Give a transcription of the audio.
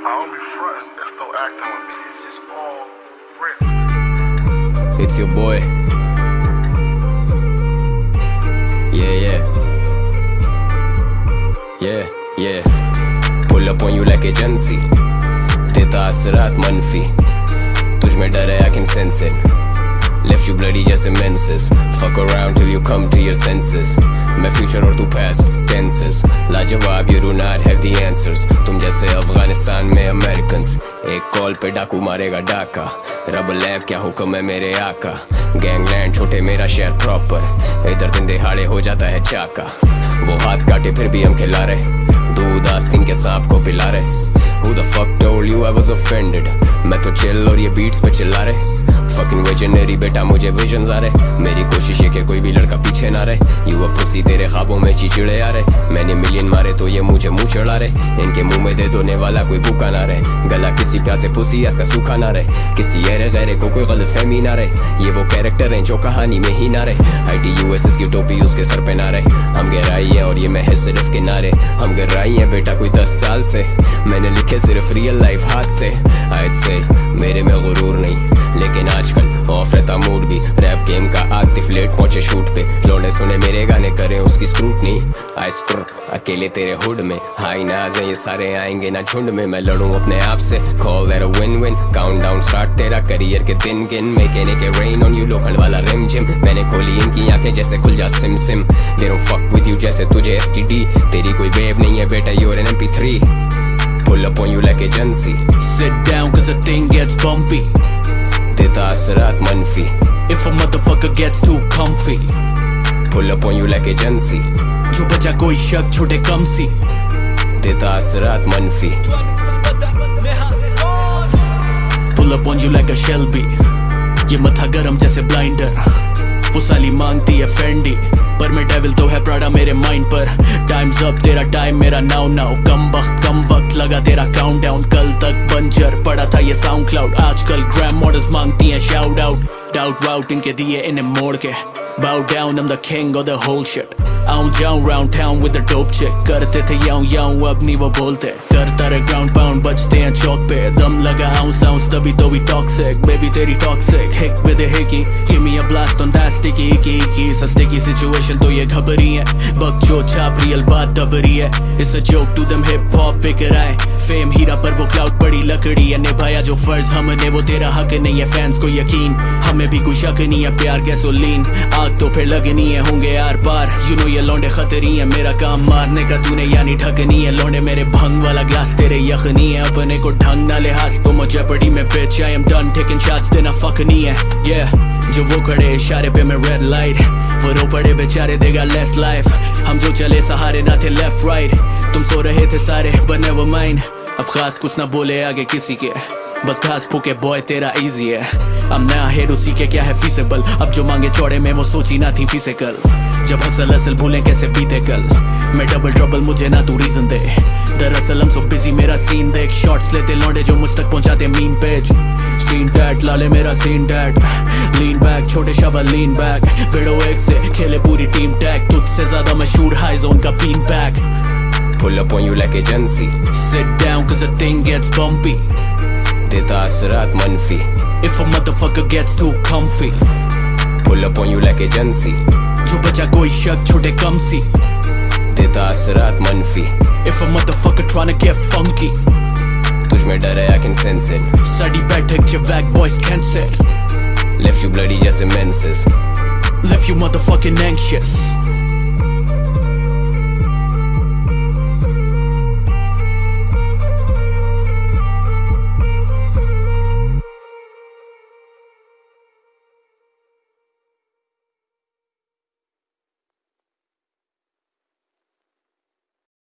don't be frontin', that's no acting with me. It's just all real. It's your boy. Yeah, yeah. Yeah, yeah. Pull up on you like agency. देता असरात मनफी तुझ में डर है I can sense it. Left you bloody just immenses Fuck around till you come to your senses. मैं future और तू past tenses. लाजवाब you do not have the answers. तुम जैसे अफ़गानिस्तान में अमेरिकन्स एक कॉल पे डाकू मारेगा डाका. रब लैब क्या हुक्म है मेरे आका? गैंगलैंड छोटे मेरा शहर प्रॉपर इधर दिन दिहाड़े हो जाता है चाका. वो हाथ काटे, फिर भी हम खिला रहे. दूध आस्तीन के सांप को पिला रहे. Who the fuck told you I was offended? मैं तो चिल और ये बीट्स पे चिल्ला रहे. Fucking visionary बेटा, मुझे विजन आ रहे। मेरी कोशिश है कि कोई भी लड़का पीछे ना रहे। यू पुसी तेरे ख्वाबों में चिचिड़े आ रहे। मैंने मिलियन मारे तो ये मुझे मुँह चढ़ा रहे। इनके मुँह में दे दोने वाला कोई भूखा ना रहे। गला किसी प्यासे पुसी इसका सूखा ना रहे। किसी ऐरे गैरे को कोई गलत फहमी ना रहे। ये वो कैरेक्टर हैं जो कहानी में ही ना रहे। आई टी यू एस की टोपी उसके सर पे ना रहे। हम गहराई है और ये मैं है सिर्फ़ किनारे। हम गहराई है बेटा कोई दस साल से। मैंने लिखे सिर्फ़ रियल लाइफ हाथ से। आज से मेरे में गुरूर नहीं। लेकिन आजकल ऑफ़ रहता मूड भी। रैप गेम का आतिफ लेट पहुँचे शूट पे। लोने सुने मेरे गाने करें उसकी स्क्रूटनी आई स्क्र अकेले तेरे हुड में। हाई नाज है, ये सारे आएँगे ना झुंड में। मैं लड़ूं अपने आप से। Call a win win count down start तेरा करियर के दिन गिन। मेकेने के रेन ऑन यू लोखंड वाला रिम जिम मैंने खोली इनकी आँखें जैसे खुल जा सिम सिम। दे फक विद यू जैसे तुझे एसटीडी तेरी कोई वेव नहीं है बेटा you are an MP3 pull up on you like agency Sit down cause the thing gets bumpy देता असरात मनफी If a motherfucker gets too comfy. Pull up on you like agency जो बचा कोई शक छोटे कम सी देता असरात मनफी Pull up on you like a Shelby. ये मथा गरम जैसे ब्लाइंडर वो साली मांगती है फेंडी पर मैं डेविल तो है प्राडा मेरे माइंड पर अप तेरा टाइम मेरा नाउ नाउ कम वक्त कम वक्त लगा तेरा काउंट डाउन कल तक बंजर पड़ा था ये साउंड क्लाउड आजकल ग्रैम मॉडल्स मांगती हैं शाउट आउट डाउट वाउट इनके दिए इन्हें मोड़ के. Bow down I'm the king of the whole shit. आऊँ जाऊँ round town with the dope check करते थे यऊं यऊं अपनी वो बोलते। कर तर ग्राउंड पाउंड बजते हैं चौक पे। दम लगा हाउस हाउस तभी तो भी टॉक्सिक बेबी तेरी toxic hick with a hickey give me a blast on that sticky की की सस्ते की सिचुएशन तो ये घबरी है। बकचोद छाप रियल बात दबरी है। It's a joke to them hip hop pick it fame हीरा पर वो क्लाउड पड़ी, लकड़ी है निभाया जो फ़र्ज़ हमने, वो तेरा हक नहीं है फैंस को यकीन। हमें भी कुछ शक नहीं है, प्यार गैसोलीन आग तो फिर लगनी है, होंगे आर पार। यू नो ये लौंडे खतरी है, मेरा काम मारने का तूने, यानी ढकनी है। लौंडे मेरे भंग वाला ग्लास तेरे यखनी है। अपने को ढंग ना लिहाज तो मुझे पड़ी में bitch, I am done taking shots देना fuck नहीं है। Yeah, जो वो खड़े इशारे पे मैं रेड लाइट वो रो पड़े बेचारे देगा लेस लाइफ हम जो चले सहारे ना थे लेफ़्ट राइट तुम सो रहे थे सारे, but never mind. अब खास कुछ ना बोले आगे किसी के। बस घास फूके बॉय तेरा इजी है। अब नया हेड उसी के क्या है फीसेबल अब जो मांगे चौड़े में, वो सोची ना थी फ़िज़िकल जब हसल असल भूले कैसे बीते कल। मैं डबल ट्रबल मुझे ना तू रीजन दे। दरअसल हम सो बिज़ी मेरा सीन देख। शॉट्स लेते लौंडे जो मुझ तक पहुंचाते मीन पेज सीन टैट लाले मेरा सीन टैट लीन बैक छोटे शबा लीन बैक बेड़ो एक से, खेले पूरी टीम टैग तुझसे ज़्यादा मशहूर हाई जोन का been back pull up on you like agency Sit down cause the thing gets bumpy देता असरात मनफी If a motherfucker gets too comfy pull up on you like agency जो बचा कोई शक छोटे कम सी देता असरात मनफी If a motherfucker tryna get funky तुझ में डर है I can sense it साडी बैठक च वैग boys cancel left you bloody just immenses Left you motherfucking anxious